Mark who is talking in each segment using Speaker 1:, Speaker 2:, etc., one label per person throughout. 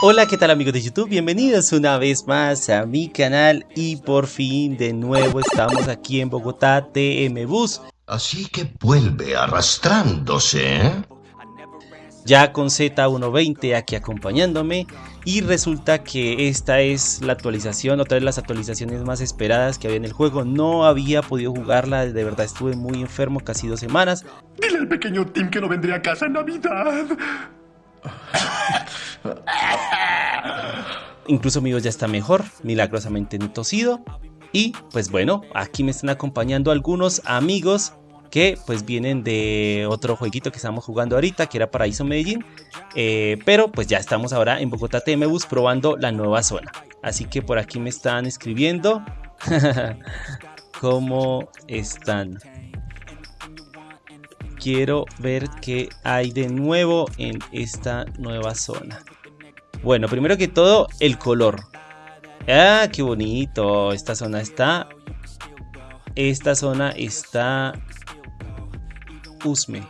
Speaker 1: Hola, ¿qué tal amigos de YouTube? Bienvenidos una vez más a mi canal y por fin de nuevo estamos aquí en Bogotá TM Bus.
Speaker 2: Así que vuelve arrastrándose, ¿eh?
Speaker 1: Ya con Z120 aquí acompañándome y resulta que esta es la actualización, otra de las actualizaciones más esperadas que había en el juego. No había podido jugarla, de verdad estuve muy enfermo casi dos semanas.
Speaker 3: Dile al pequeño Tim que no vendría a casa en Navidad.
Speaker 1: Incluso mi voz ya está mejor, milagrosamente tosido. Y pues bueno, aquí me están acompañando algunos amigos que pues vienen de otro jueguito que estamos jugando ahorita, que era Paraíso Medellín. Eh, pero pues ya estamos ahora en Bogotá TMBus probando la nueva zona. Así que por aquí me están escribiendo. ¿Cómo están? Quiero ver qué hay de nuevo en esta nueva zona. Bueno, primero que todo, el color. Ah, qué bonito. Esta zona está... Esta zona está... Usme.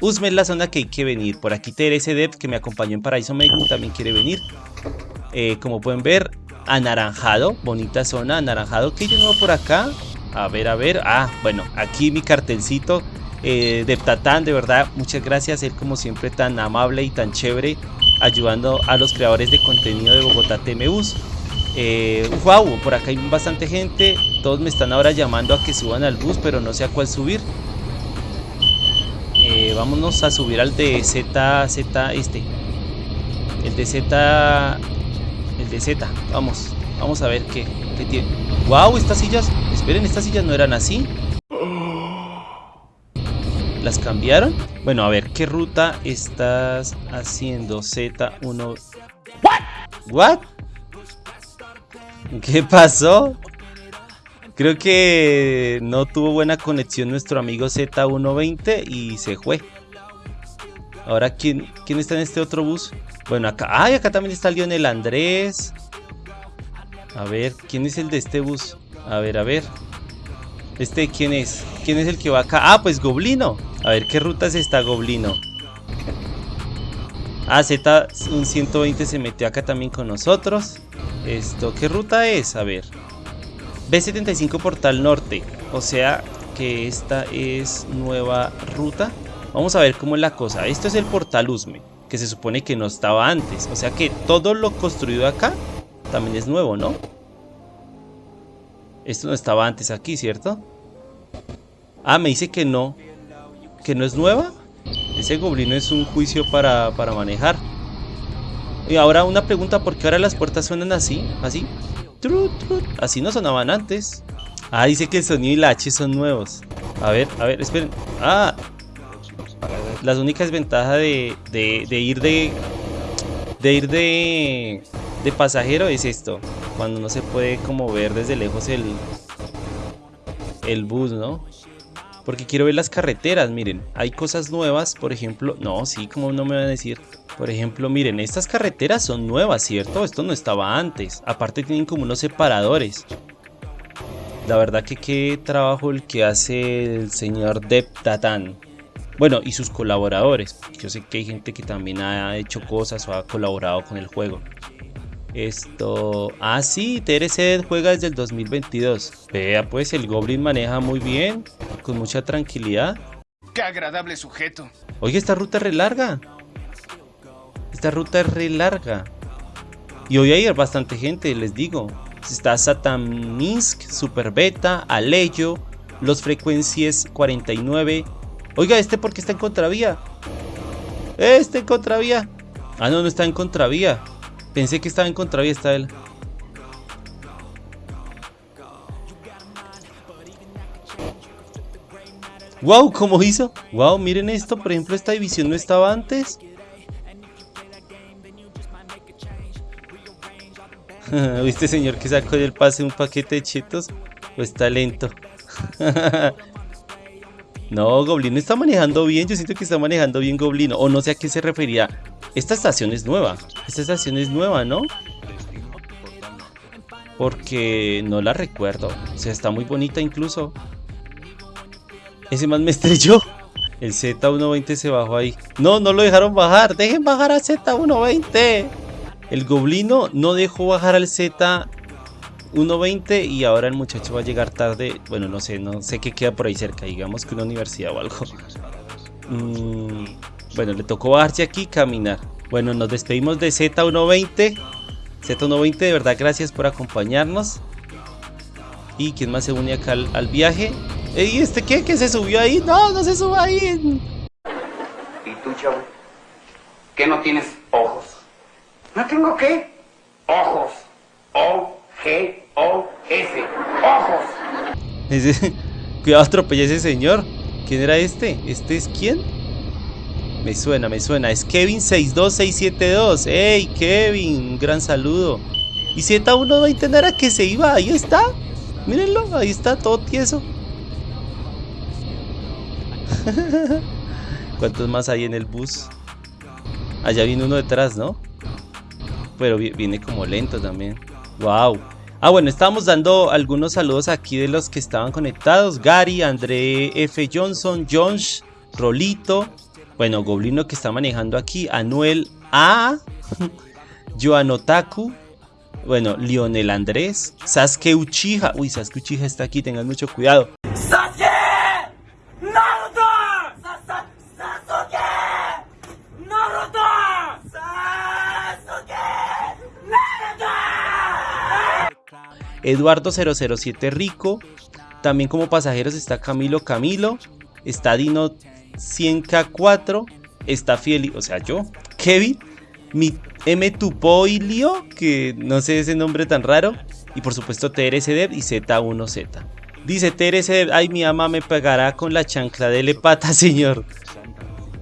Speaker 1: Usme es la zona que hay que venir. Por aquí Terese Dev, que me acompañó en Paraíso México, también quiere venir. Eh, como pueden ver, anaranjado. Bonita zona, anaranjado. ¿Qué hay nuevo por acá? A ver, a ver. Ah, bueno, aquí mi cartelcito eh, de verdad, muchas gracias. Él como siempre tan amable y tan chévere ayudando a los creadores de contenido de Bogotá TMUs. Eh, wow, por acá hay bastante gente. Todos me están ahora llamando a que suban al bus, pero no sé a cuál subir. Eh, vámonos a subir al de Z, este. El de Z, el de Z. Vamos, vamos a ver qué, qué tiene. Wow, estas sillas. Esperen, estas sillas no eran así. ¿Las cambiaron? Bueno, a ver, ¿qué ruta estás haciendo? Z1... ¿What? ¿What? ¿Qué pasó? Creo que no tuvo buena conexión nuestro amigo Z120 y se fue. Ahora, ¿quién, ¿quién está en este otro bus? Bueno, acá... ¡Ay! Acá también está Lionel Andrés. A ver, ¿quién es el de este bus? A ver, a ver. ¿Este quién es? ¿Quién es el que va acá? Ah, pues Goblino. A ver, ¿qué ruta es esta, Goblino? Ah, Z, un 120 se metió acá también con nosotros. Esto, ¿qué ruta es? A ver. B75 Portal Norte. O sea que esta es nueva ruta. Vamos a ver cómo es la cosa. Esto es el Portal Usme, que se supone que no estaba antes. O sea que todo lo construido acá también es nuevo, ¿no? Esto no estaba antes aquí, ¿cierto? Ah, me dice que no que no es nueva. Ese goblino es un juicio para, para manejar. Y ahora una pregunta, ¿por qué ahora las puertas suenan así? Así. Así no sonaban antes. Ah, dice que el sonido y la H son nuevos. A ver, a ver, esperen. Ah, las únicas ventajas de, de, de ir de... De ir de... De pasajero es esto. Cuando no se puede como ver desde lejos el... El bus, ¿no? Porque quiero ver las carreteras, miren. Hay cosas nuevas, por ejemplo... No, sí, como no me van a decir? Por ejemplo, miren, estas carreteras son nuevas, ¿cierto? Esto no estaba antes. Aparte tienen como unos separadores. La verdad que qué trabajo el que hace el señor Deptatan. Bueno, y sus colaboradores. Yo sé que hay gente que también ha hecho cosas o ha colaborado con el juego. Esto... Ah, sí, TRC juega desde el 2022. Vea, pues el Goblin maneja muy bien, con mucha tranquilidad.
Speaker 3: ¡Qué agradable sujeto!
Speaker 1: Oye, esta ruta es re larga. Esta ruta es re larga. Y hoy hay bastante gente, les digo. Está Sataminsk, Super Beta, Aleyo, Los Frecuencias 49. Oiga, ¿este por qué está en contravía? ¡Este en contravía! Ah, no, no está en contravía. Pensé que estaba en contravía, está él. Wow, ¿cómo hizo? Wow, miren esto, por ejemplo, esta división no estaba antes. ¿Viste señor que sacó del pase un paquete de chetos? Pues está lento. no, Goblino está manejando bien. Yo siento que está manejando bien Goblino. O no sé a qué se refería. Esta estación es nueva. Esta estación es nueva, ¿no? Porque no la recuerdo. O sea, está muy bonita incluso. Ese más me estrelló. El Z120 se bajó ahí. No, no lo dejaron bajar. Dejen bajar a Z120. El goblino no dejó bajar al Z 1.20 y ahora el muchacho va a llegar tarde. Bueno, no sé, no sé qué queda por ahí cerca. Digamos que una universidad o algo. Mm, bueno, le tocó bajarse aquí y caminar. Bueno, nos despedimos de Z120. Z120, de verdad, gracias por acompañarnos. ¿Y quién más se une acá al, viaje? ¿Y este qué? ¿Que se subió ahí? No, no se suba ahí.
Speaker 4: ¿Y tú, chavo? ¿Qué no tienes ojos? ¿No tengo qué? Ojos. O-G-O-S. Ojos.
Speaker 1: Cuidado, atropella a ese señor. ¿Quién era este? ¿Este es quién? Me suena, me suena. Es Kevin62672. ¡Ey, Kevin! Un gran saludo. Y Z120 no era que se iba. Ahí está. Mírenlo, ahí está, todo tieso. ¿Cuántos más hay en el bus? Allá viene uno detrás, ¿no? Pero viene como lento también. ¡Wow! Ah, bueno, estábamos dando algunos saludos aquí de los que estaban conectados. Gary, André F. Johnson, Jones, Rolito, bueno, Goblino que está manejando aquí. Anuel A. Joan Otaku. Bueno, Lionel Andrés. Sasuke Uchiha. Uy, Sasuke Uchiha está aquí, tengan mucho cuidado. ¡Sasuke! ¡Naruto! ¡Sasuke! ¡Naruto! ¡Sasuke! ¡Naruto! Eduardo 007 Rico. También como pasajeros está Camilo Camilo. Está Dino 100K4 está fiel, o sea, yo, Kevin, mi M Tupoilio, que no sé ese nombre tan raro, y por supuesto TRSDev y Z1Z. Dice TRSDev, ay mi ama me pegará con la chancla de lepata, señor.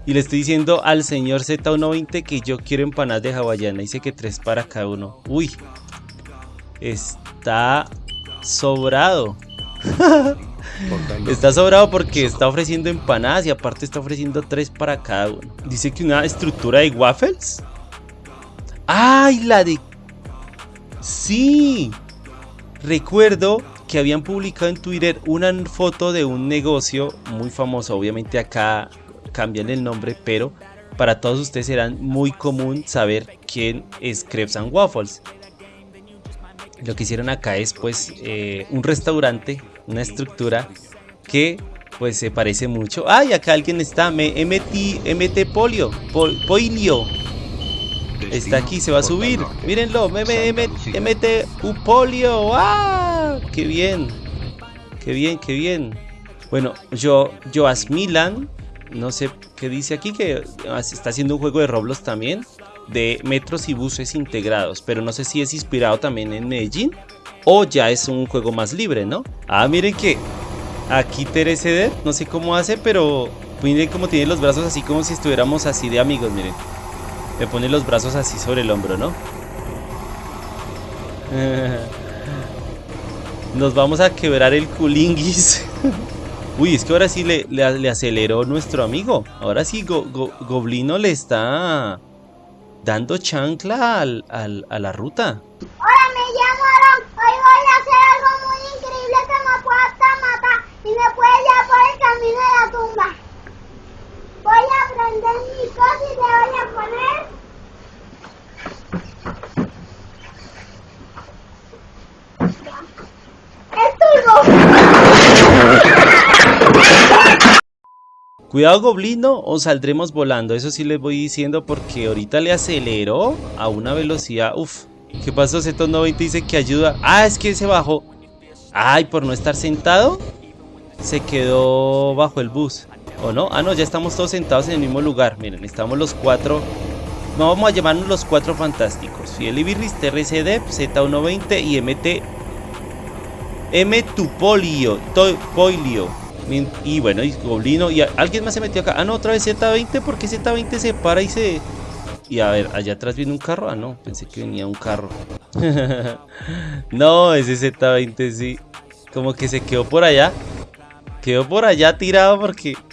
Speaker 1: Y le estoy diciendo al señor Z120 que yo quiero empanadas de hawaiana. Dice que tres para cada uno. Uy. Está sobrado. Está sobrado porque está ofreciendo empanadas y aparte está ofreciendo tres para cada uno. Dice que una estructura de waffles. ¡Ay, la de... Sí. Recuerdo que habían publicado en Twitter una foto de un negocio muy famoso. Obviamente acá cambian el nombre, pero para todos ustedes será muy común saber quién es Crepes and Waffles. Lo que hicieron acá es pues eh, un restaurante una estructura que pues se parece mucho. ¡Ay! Acá alguien está, me MT, MT Polio, Polio. Está aquí, se va a subir. Mírenlo, MT Upolio. ¡Ah! ¡Qué bien! ¡Qué bien, qué bien! Bueno, yo, Joas Milan, no sé qué dice aquí, que está haciendo un juego de Roblox también, de metros y buses integrados, pero no sé si es inspirado también en Medellín o ya es un juego más libre, ¿no? Ah, miren que aquí TRCD, no sé cómo hace, pero miren cómo tiene los brazos así como si estuviéramos así de amigos, miren. Me pone los brazos así sobre el hombro, ¿no? Nos vamos a quebrar el culinguis. Uy, es que ahora sí le, le, aceleró nuestro amigo. Ahora sí, Goblino le está dando chancla a la ruta.
Speaker 5: Hola, me llamo Aaron. Hoy voy a hacer algo muy increíble que me pueda hasta matar y me puede llevar por el camino de la tumba. Voy a prender mi cosa y te voy a
Speaker 1: poner... Cuidado goblino o saldremos volando, eso sí les voy diciendo porque ahorita le acelero a una velocidad, uff, ¿Qué pasó? Z90 dice que ayuda. Ah, es que se bajó. Ay, por no estar sentado, se quedó bajo el bus. ¿O no? Ah, no, ya estamos todos sentados en el mismo lugar. Miren, estamos los cuatro. No, vamos a llamarnos los cuatro fantásticos. Fiel Ibirris, TRCD, Z120 y MT. M Tupolio. Y bueno, y Goblino. Y alguien más se metió acá. Ah, no, otra vez Z20. ¿Por qué Z20 se para y se, y a ver, allá atrás viene un carro. Ah, no, pensé que venía un carro. no, ese Z20 sí. Como que se quedó por allá. Quedó por allá tirado porque...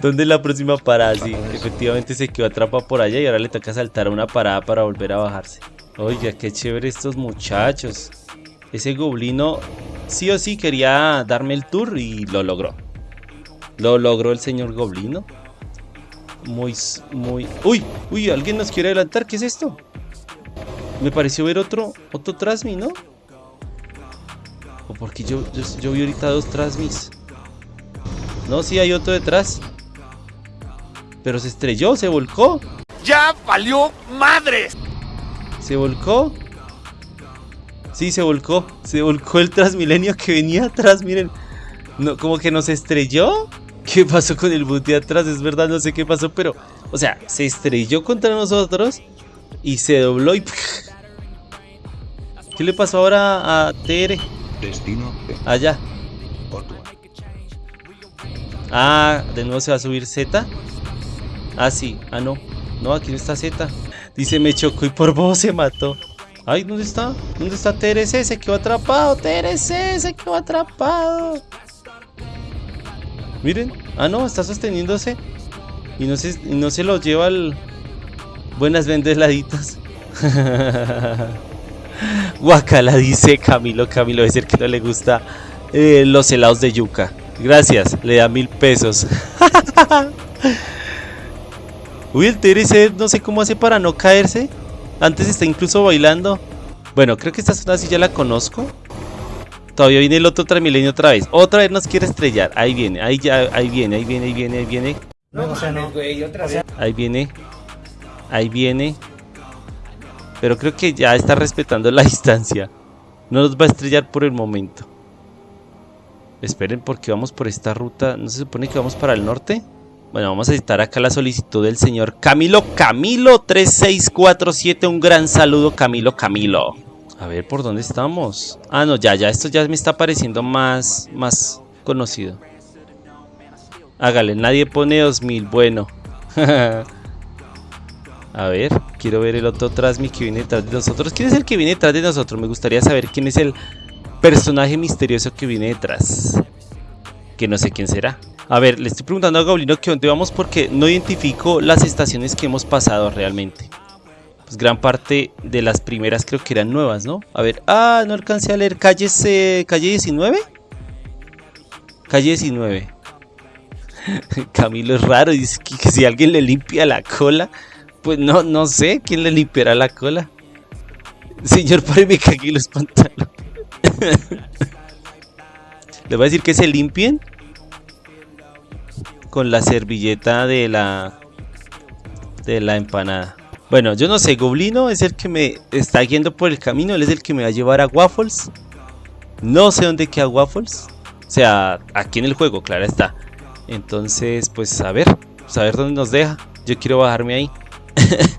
Speaker 1: ¿Dónde es la próxima parada? Sí, efectivamente se quedó atrapado por allá y ahora le toca saltar a una parada para volver a bajarse. Oiga, qué chévere estos muchachos. Ese goblino sí o sí quería darme el tour y lo logró. Lo logró el señor goblino. muy, muy... ¡Uy! ¡Uy! ¿Alguien nos quiere adelantar? ¿Qué es esto? Me pareció ver otro, otro Trasmi, ¿no? O porque yo, yo, yo vi ahorita dos Trasmis. No, sí hay otro detrás. Pero se estrelló, se volcó.
Speaker 3: ¡Ya valió madres!
Speaker 1: ¿Se volcó? Sí, se volcó. Se volcó el Transmilenio que venía atrás, miren. No, como que nos estrelló. ¿Qué pasó con el bus de atrás? Es verdad, no sé qué pasó, pero... O sea, se estrelló contra nosotros y se dobló y... ¿Qué le pasó ahora a TR?
Speaker 2: Destino
Speaker 1: Allá. Ah, de nuevo se va a subir Z. Ah, sí. Ah, no. No, aquí no está Z. Dice, me chocó y por vos se mató. Ay, ¿dónde está? ¿Dónde está TRC? Se quedó atrapado. TRC se quedó atrapado. Miren. Ah, no, está sosteniéndose. Y no se, no se lo lleva al... Buenas vendeladitas. Guacala, dice Camilo. Camilo es el que no le gusta eh, los helados de yuca. Gracias, le da mil pesos. Uy, el TRC no sé cómo hace para no caerse. Antes está incluso bailando. Bueno, creo que esta zona sí ya la conozco. Todavía viene el otro Transmilenio otra vez. Otra vez nos quiere estrellar. Ahí viene, ahí ya, ahí viene, ahí viene, ahí viene, ahí viene. Ahí viene. Ahí viene. Pero creo que ya está respetando la distancia. No nos va a estrellar por el momento. Esperen porque vamos por esta ruta. ¿No se supone que vamos para el norte? Bueno, vamos a editar acá la solicitud del señor Camilo Camilo 3647. Un gran saludo Camilo Camilo. A ver, ¿por dónde estamos? Ah, no, ya, ya. Esto ya me está pareciendo más, más conocido. Hágale, nadie pone 2000. Bueno. A ver, quiero ver el otro Trasmi que viene detrás de nosotros. ¿Quién es el que viene detrás de nosotros? Me gustaría saber quién es el personaje misterioso que viene detrás. Que no sé quién será. A ver, le estoy preguntando a Goblino que dónde vamos porque no identifico las estaciones que hemos pasado realmente. Pues gran parte de las primeras creo que eran nuevas, ¿no? A ver, ah, no alcancé a leer. ¿Calles, eh, calle 19? Calle 19. Camilo es raro, dice que, si alguien le limpia la cola... Pues no, no sé quién le limpiará la cola. Señor, páreme que aquí los pantalones. Le voy a decir que se limpien con la servilleta de la de la empanada. Bueno, yo no sé, Goblino es el que me está guiando por el camino, él es el que me va a llevar a Waffles. No sé dónde queda Waffles. O sea, aquí en el juego, claro está. Entonces, pues a ver, a ver dónde nos deja. Yo quiero bajarme ahí.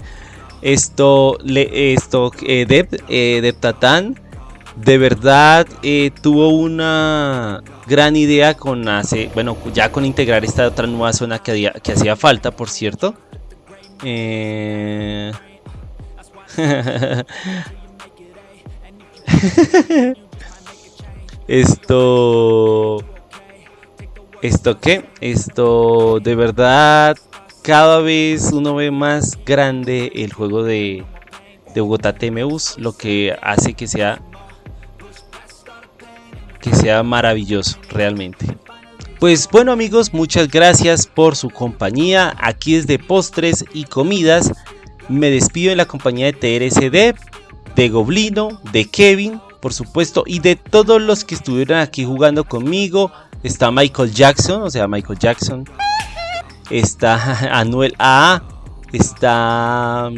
Speaker 1: esto, le, esto, eh, eh, de verdad eh, tuvo una gran idea con hace, bueno, ya con integrar esta otra nueva zona que, que hacía falta, por cierto. Eh... Esto... ¿Esto qué? Esto de verdad cada vez uno ve más grande el juego de, de Bogotá TMUs, lo que hace que sea que sea maravilloso realmente. Pues bueno amigos, muchas gracias por su compañía. Aquí es de postres y comidas. Me despido en la compañía de TRSD, de Goblino, de Kevin, por supuesto, y de todos los que estuvieron aquí jugando conmigo. Está Michael Jackson, o sea, Michael Jackson está Anuel A, está...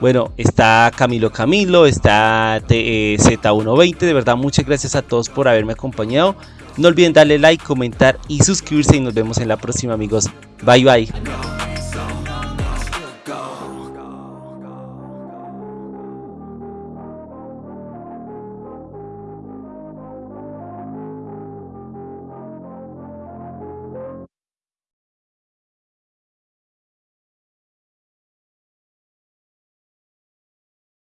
Speaker 1: Bueno, está Camilo Camilo, está eh, Z120, de verdad muchas gracias a todos por haberme acompañado. No olviden darle like, comentar y suscribirse y nos vemos en la próxima amigos. Bye bye.